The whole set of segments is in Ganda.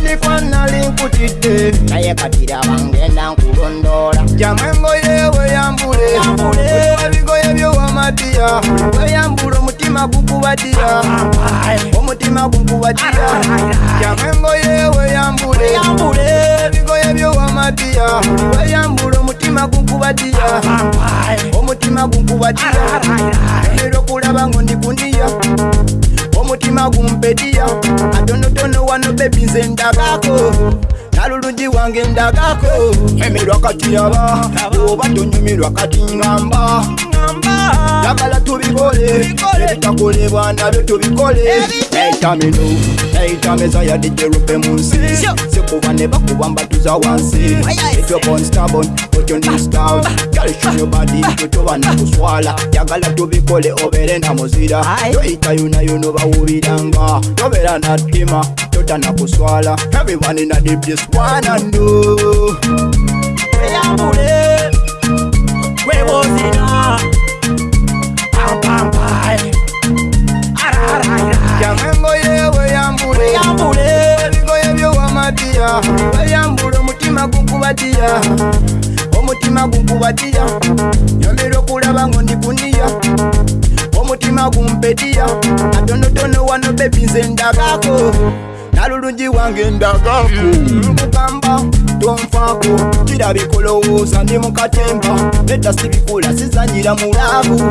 ndifanalinkutite naye katira bangenda nkulondola jamwengoye weyambule abigoye byowamadiya weyambule omutima gukubadira omutima gukubadira jamwengoye weyambule abigoye byowamadiya weyambule omutima gukubadira omutima gukubadira okulaba ngo ndikundiya omutima gumpediya atonotono wano bebi nze ndagako nalulugi wange ndagako emirwakatiyaba oba tonyumirwakati ngamba kuyamba yamala tubikole ebitakolebwa nabyo tubikole eitamino eitameza ya dijerupe munsi sikuba ne bakuba mbatuza wansi ekyobonstabon otyonistaut galishunyobadi totoba nakuswala yagala tubikole obere na muzira toyita yunayuno bawubiranga tobera na ttima tota nakuswala everyone ina deep this one and do kubadiya weyambula omutima gunkubadiya omutima gunkubadiya nyolera okulaba ngo ndikuniya omutima gumpediya atonotono wano bebinze ndagako nalulungi wange ndagako mukamba tonfako kirabikolowooza ndi mukatemba edasibikula sizanyira mulaavu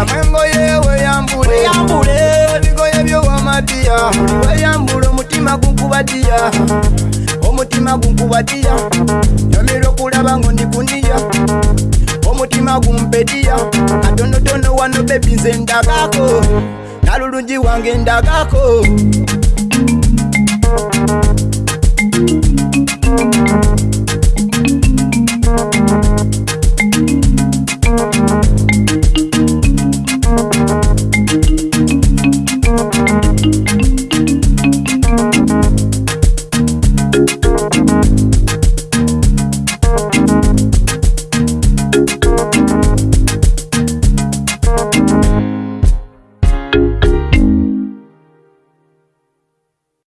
amwengo yewe weyambule weyambule ebigo yebyo wamadiya weyambule omutima gunkubadiya omutima gunkubadiya nyomera okulaba ngo ndikuniya omutima gumpediya katonotono wano bebinze ndagako nalulungi wange ndagako